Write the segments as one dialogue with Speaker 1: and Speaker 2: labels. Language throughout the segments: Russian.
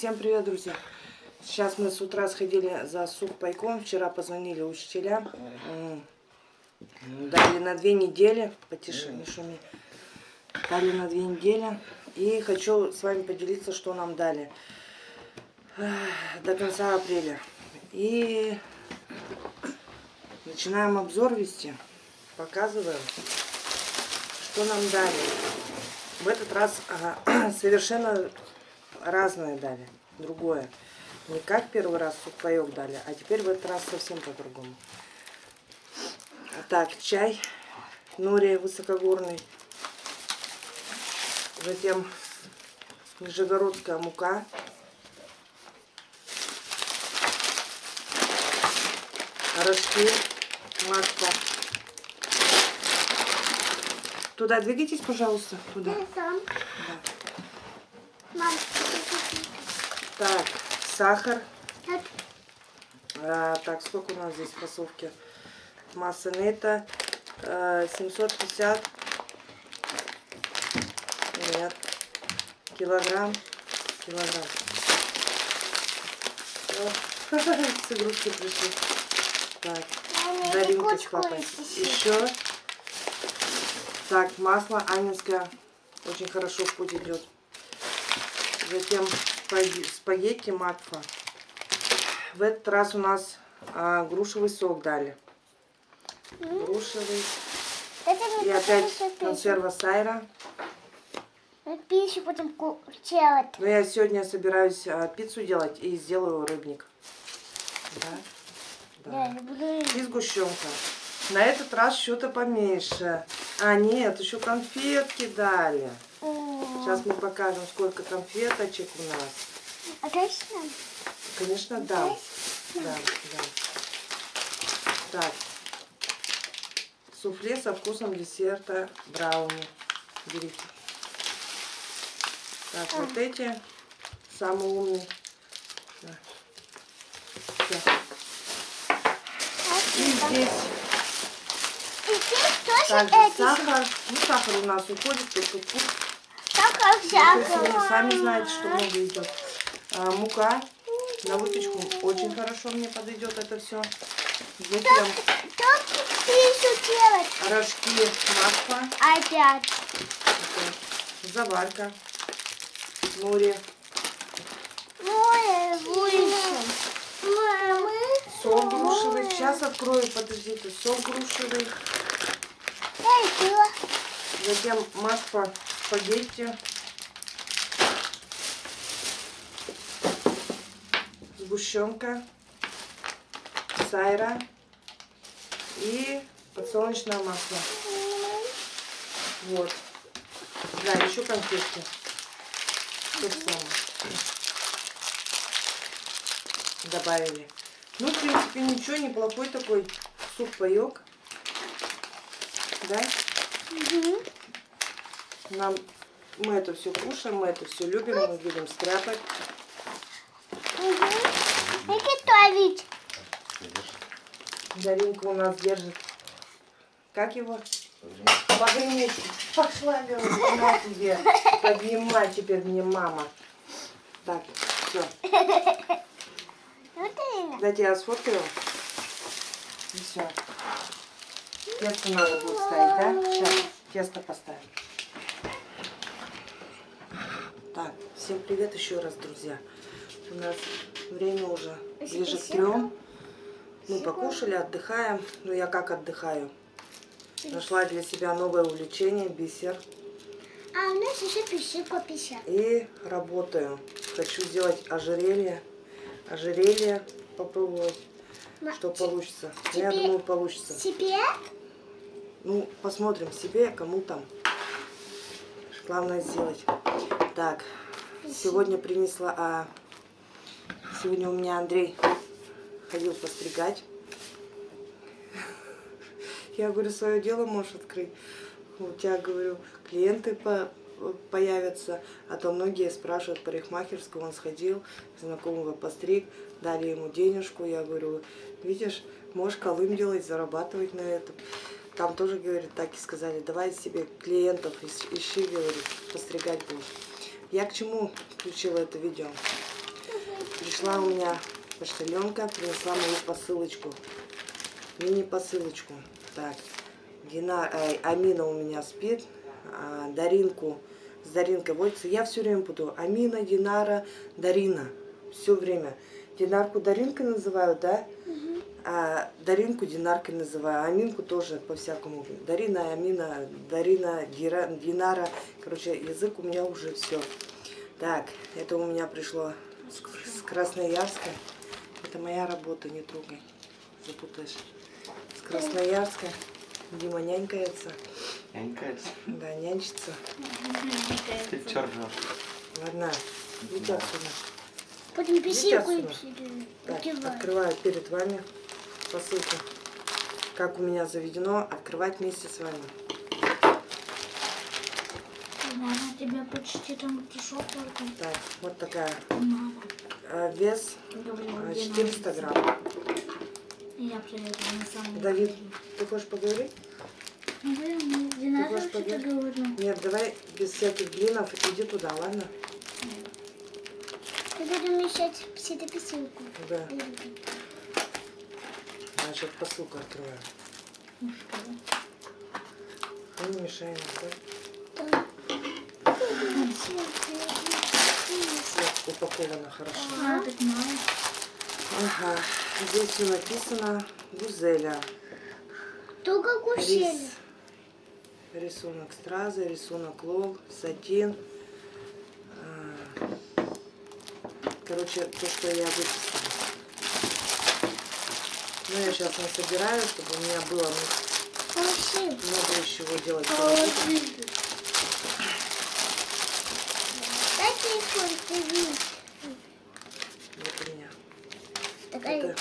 Speaker 1: Всем привет, друзья! Сейчас мы с утра сходили за сухпайком. Вчера позвонили учителям. М, Дали на две недели. Потише, не шуми. Дали на две недели. И хочу с вами поделиться, что нам дали. До конца апреля. И начинаем обзор вести. Показываем, что нам дали. В этот раз совершенно разное дали, другое. Не как первый раз сухпайок дали, а теперь в этот раз совсем по-другому. Так, чай, нори высокогорный. Затем нижегородская мука. Рожки, масло. Туда двигайтесь, пожалуйста, туда. Да.
Speaker 2: Мам,
Speaker 1: Так, сахар.
Speaker 2: так,
Speaker 1: А, так, сколько у нас здесь фасовки? Масса нета. а, 750. Нет. Килограмм. Килограмм. О, С игрушки пришли. Так, Даринка с папой. Еще. Так, масло анинское. Очень хорошо в путь идет. Затем спагетти макфа. В этот раз у нас а, грушевый сок дали. Грушевый. И опять консерва сайра.
Speaker 2: Пищу будем делать.
Speaker 1: Но я сегодня собираюсь а, пиццу делать и сделаю рыбник. Да?
Speaker 2: Да, я буду...
Speaker 1: И сгущенка. На этот раз что-то поменьше. А, нет, еще конфетки дали. Сейчас мы покажем, сколько конфеточек у нас.
Speaker 2: А точно?
Speaker 1: Конечно, да. Да, да. Так. Суфле со вкусом десерта брауни. Берите. Так, вот эти самый умный. Да. Всё. И здесь
Speaker 2: И здесь тоже
Speaker 1: также
Speaker 2: эти.
Speaker 1: сахар. Ну, сахар у нас уходит, только вкус.
Speaker 2: Всякого.
Speaker 1: сами знаете, что много идет. А, мука на выпечку очень хорошо мне подойдет это все. Затем
Speaker 2: пищу делать?
Speaker 1: рожки масло,
Speaker 2: Опять.
Speaker 1: заварка,
Speaker 2: Море выше. Мамы.
Speaker 1: сок грушевый. Сейчас открою, подождите, сок грушевый. Затем масло спагетти. Сгущенка. Сайра. И подсолнечное масло. Вот. Да, еще конфетки. Добавили. Ну, в принципе, ничего, неплохой такой суп-паек. Да?
Speaker 2: Мгм.
Speaker 1: Нам мы это все кушаем, мы это все любим, мы будем стряпать.
Speaker 2: Мгм. И готовить.
Speaker 1: Даринка у нас держит. Как его? Погреметь. Пошла, говорит, на тебе. Поднимай теперь мне мама. Так, все. Дайте я сфоткаю. И все. Тесто надо будет ставить, да? Сейчас тесто поставим. Так, всем привет еще раз, друзья. У нас время уже ближе к трем. Мы покушали, отдыхаем. Ну, я как отдыхаю? Нашла для себя новое увлечение, бисер.
Speaker 2: А у нас еще пищевка пища.
Speaker 1: И работаю. Хочу сделать ожерелье. Ожерелье попробовать,
Speaker 2: Ма-
Speaker 1: что получится. Я
Speaker 2: тебе-
Speaker 1: думаю, получится.
Speaker 2: Себе?
Speaker 1: Ну, посмотрим себе, кому там. Главное сделать. Так, сегодня принесла, а сегодня у меня Андрей ходил постригать. Я говорю, свое дело можешь открыть. У тебя, говорю, клиенты по появятся, а то многие спрашивают парикмахерскую, он сходил, знакомого постриг, дали ему денежку, я говорю, видишь, можешь колым делать, зарабатывать на этом. Там тоже, говорит, так и сказали, давай себе клиентов ищи, говорит, постригать будешь. Я к чему включила это видео? Пришла у меня почтальонка, принесла мою посылочку. Мини-посылочку. Так, Дина, э, Амина у меня спит, а Даринку с Даринкой водится. Я все время буду Амина, Динара, Дарина. Все время. Динарку Даринкой называют, да? А Даринку Динаркой называю, Аминку тоже по-всякому. Дарина, Амина, Дарина, Дира, Динара. Короче, язык у меня уже все. Так, это у меня пришло с, Красноярска. Это моя работа, не трогай. Запутаешь. С Красноярска. Дима нянькается.
Speaker 3: Нянькается.
Speaker 1: Да, нянчится.
Speaker 3: Ты чё?
Speaker 1: Ладно, иди отсюда.
Speaker 2: Потом писинку
Speaker 1: Так, открываю перед вами посылку. Как у меня заведено, открывать вместе с вами.
Speaker 2: Мама, тебя почти там пришел только.
Speaker 1: Так, вот такая.
Speaker 2: Мама.
Speaker 1: А, Вес
Speaker 2: Говорила,
Speaker 1: а,
Speaker 2: где
Speaker 1: 400
Speaker 2: надо.
Speaker 1: грамм.
Speaker 2: Я приехала на самом
Speaker 1: Давид,
Speaker 2: деле.
Speaker 1: ты хочешь поговорить?
Speaker 2: Ну, блин, где надо
Speaker 1: хочешь
Speaker 2: вообще-то говорю.
Speaker 1: Нет, давай без всяких блинов, иди туда, ладно?
Speaker 2: Ты будем мешать эту писинку.
Speaker 1: Да, значит, посылку открываю.
Speaker 2: Ну что?
Speaker 1: Ну, не да?
Speaker 2: Да.
Speaker 1: Упаковано хорошо.
Speaker 2: А.
Speaker 1: Ага, здесь все написано. Гузеля.
Speaker 2: Только кусели.
Speaker 1: Рис, рисунок стразы, рисунок лол, сатин. А, Короче, то, что я выписала. Ну, я сейчас насобираю, чтобы у меня было
Speaker 2: Кусели.
Speaker 1: много из чего делать.
Speaker 2: Дай телефон, ты видишь.
Speaker 1: Вот у меня.
Speaker 2: Такая
Speaker 1: Это-
Speaker 2: вот.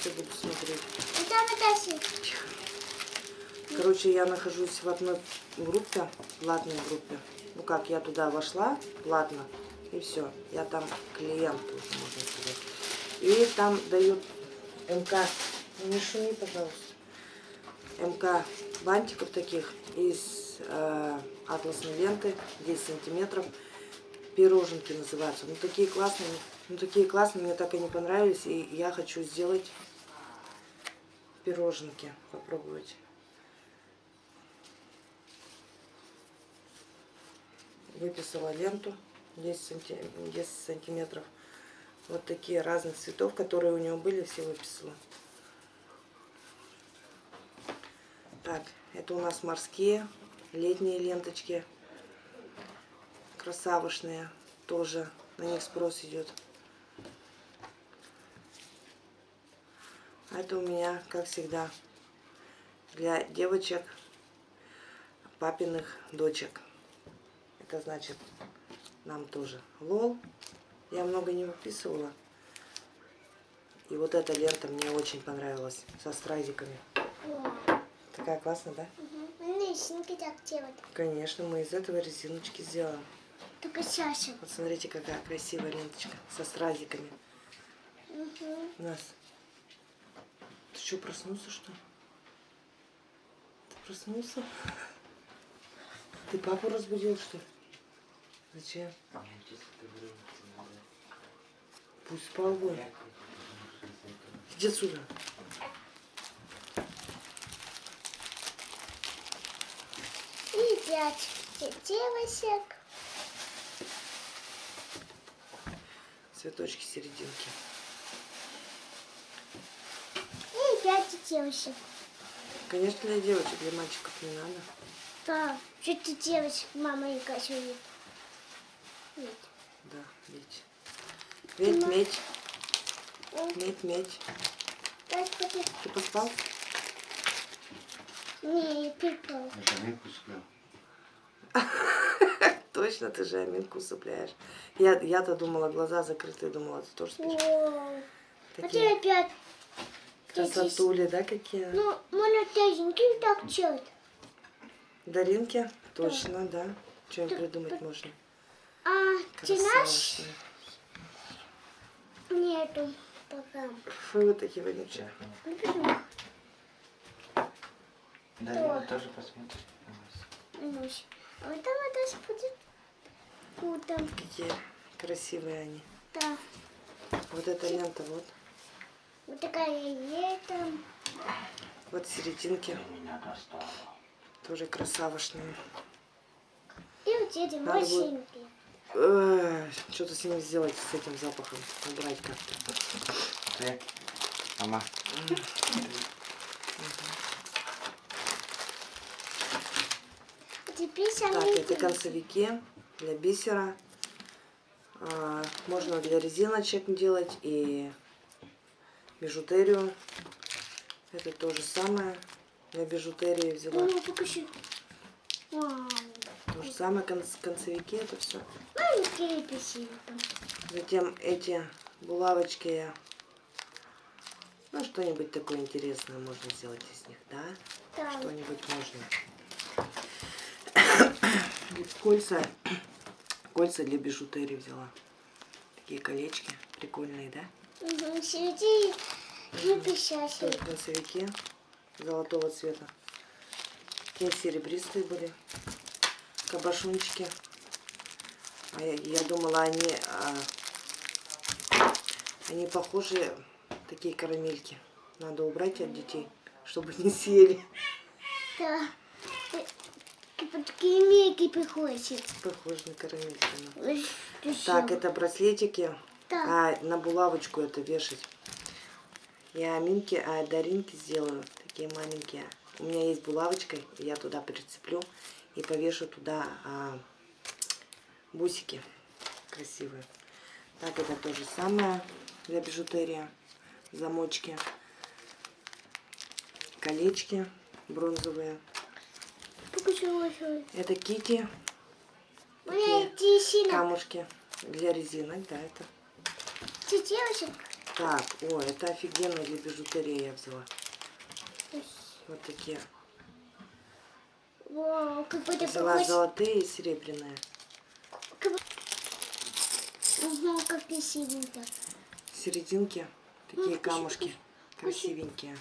Speaker 1: Все буду смотреть.
Speaker 2: Это
Speaker 1: Короче, я нахожусь в одной группе, платной группе. Ну как, я туда вошла платно, и все. Я там клиент, уже, можно сказать. И там дают МК, не шуми, пожалуйста, МК бантиков таких из э, атласной ленты, 10 сантиметров. Пироженки называются. Ну такие классные, ну такие классные, мне так они понравились, и я хочу сделать пироженки, попробовать. выписала ленту 10, санти- 10 сантиметров. Вот такие разных цветов, которые у него были, все выписала. Так, это у нас морские, летние ленточки. Красавышные тоже, на них спрос идет. А это у меня, как всегда, для девочек, папиных дочек. Это значит нам тоже лол. Я много не выписывала. И вот эта лента мне очень понравилась со стразиками. Такая классная, да?
Speaker 2: Лесенки так делать.
Speaker 1: Конечно, мы из этого резиночки сделаем.
Speaker 2: Только сейчас.
Speaker 1: Вот смотрите, какая красивая ленточка со стразиками. У нас. Ты что, проснулся, что ли? Ты проснулся? Ты папу разбудил, что ли? Зачем? Пусть спал бы. Иди отсюда.
Speaker 2: И пять девочек.
Speaker 1: Цветочки серединки.
Speaker 2: И пять девочек.
Speaker 1: Конечно, для девочек, для мальчиков не надо.
Speaker 2: Да, что ты девочек, мама и Катя видит. Видит.
Speaker 1: Да, медь. Медь, медь, медь, медь. Ты поспал?
Speaker 2: Не, я пипал.
Speaker 1: Точно, ты же аминку усыпляешь. Я, я-то думала, глаза закрытые, думала, ты тоже спишь.
Speaker 2: О, А
Speaker 1: Такие
Speaker 2: ты опять.
Speaker 1: красотули, да, какие?
Speaker 2: Ну, можно тяженький так делать.
Speaker 1: Даринки? Точно, да. Что придумать можно?
Speaker 2: А ты наш
Speaker 1: Красавцы.
Speaker 2: нету пока.
Speaker 1: Фу, вы такие вонючие.
Speaker 2: Ну?
Speaker 3: Дарина тоже нас.
Speaker 2: Ну, А вот там это будет. Куда?
Speaker 1: Какие Красивые они.
Speaker 2: Да.
Speaker 1: Вот эта лента, вот.
Speaker 2: Вот такая лето.
Speaker 1: Вот в серединке.
Speaker 3: Меня достало.
Speaker 1: Тоже красавошные.
Speaker 2: И вот эти
Speaker 1: Надо
Speaker 2: машинки.
Speaker 1: Что-то с ними сделать, с этим запахом. Убрать как-то.
Speaker 3: Ты? Мама
Speaker 2: теперь
Speaker 1: Так, это концевики для бисера. А, можно для резиночек делать и бижутерию. Это то же самое. Для бижутерии взяла.
Speaker 2: Ну, покажи.
Speaker 1: То же самое конц- концевики, это все.
Speaker 2: Маленькие песенки.
Speaker 1: Затем эти булавочки я... Ну, что-нибудь такое интересное можно сделать из них, да?
Speaker 2: Да.
Speaker 1: Что-нибудь можно. Кольца. Кольца для бижутерии взяла. Такие колечки прикольные, да?
Speaker 2: Угу. И
Speaker 1: золотого цвета. Такие серебристые были. Кабашунчики. А я, я думала, они, а, они похожи, такие карамельки. Надо убрать от детей, чтобы не съели.
Speaker 2: Да. Такие меги приходят.
Speaker 1: Похожи на
Speaker 2: ты
Speaker 1: Так, это браслетики.
Speaker 2: Да.
Speaker 1: А, на булавочку это вешать. Я Минке, а Даринке сделаю. Такие маленькие. У меня есть булавочка, я туда прицеплю и повешу туда а, бусики красивые. Так, это то же самое для бижутерии. Замочки. Колечки бронзовые. Это кити,
Speaker 2: У меня тисина.
Speaker 1: камушки для резинок, да, это.
Speaker 2: Девочек?
Speaker 1: Так, о, это офигенно для бижутерии я взяла. Вот такие.
Speaker 2: Вау,
Speaker 1: Взяла
Speaker 2: похож.
Speaker 1: золотые и серебряные.
Speaker 2: Как... Угу, как красивенько.
Speaker 1: Серединки, такие
Speaker 2: Ну,
Speaker 1: камушки красивенькие.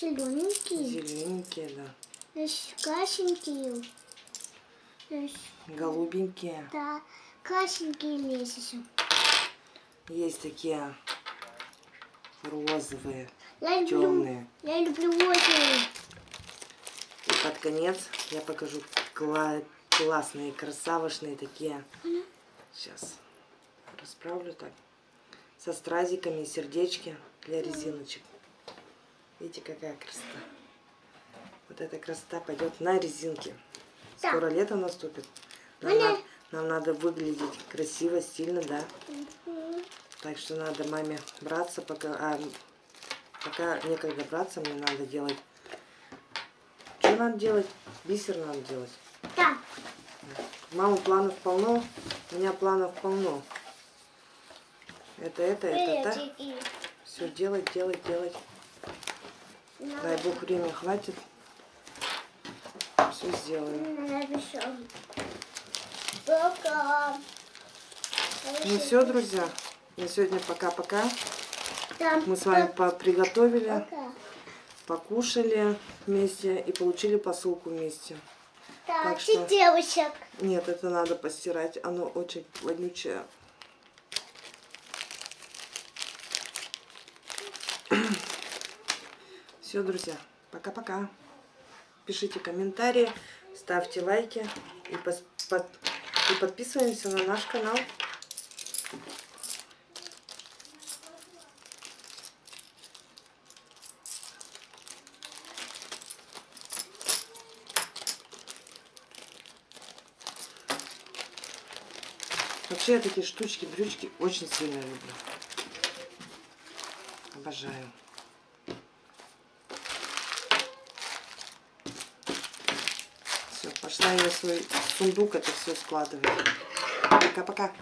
Speaker 2: Зелененькие.
Speaker 1: Зелененькие, да.
Speaker 2: Здесь красенькие. Здесь,
Speaker 1: Голубенькие.
Speaker 2: да, красенькие месяцы.
Speaker 1: Есть такие розовые,
Speaker 2: Я люблю,
Speaker 1: темные.
Speaker 2: я люблю озеро.
Speaker 1: И под конец я покажу кла- классные, красавошные такие. Сейчас расправлю так. Со стразиками, сердечки для резиночек. Видите, какая красота. Вот эта красота пойдет на резинке.
Speaker 2: Да.
Speaker 1: Скоро лето наступит. Нам, надо, нам надо выглядеть красиво, стильно, да.
Speaker 2: Мгм.
Speaker 1: Так что надо маме браться, пока, а, пока некогда браться, мне надо делать. Что надо делать? Бисер надо делать.
Speaker 2: Да.
Speaker 1: У мамы планов полно, у меня планов полно. Это, это, это, это. Все делать, делать, делать.
Speaker 2: На-
Speaker 1: Дай бог время хватит. Все сделаю.
Speaker 2: напишем. Пока.
Speaker 1: Ну все, друзья. На сегодня пока-пока. Мы с вами приготовили,
Speaker 2: Пока.
Speaker 1: покушали вместе и получили посылку вместе.
Speaker 2: Так,
Speaker 1: Так что-
Speaker 2: девочек.
Speaker 1: Нет, это надо постирать. Оно очень вонючее. Все, друзья, пока-пока. Пишите комментарии, ставьте лайки и, пос- под- и подписываемся на наш канал. Вообще я такие штучки, дрючки очень сильно люблю. Обожаю. Все, пошла я свой сундук это все складывать. Пока-пока.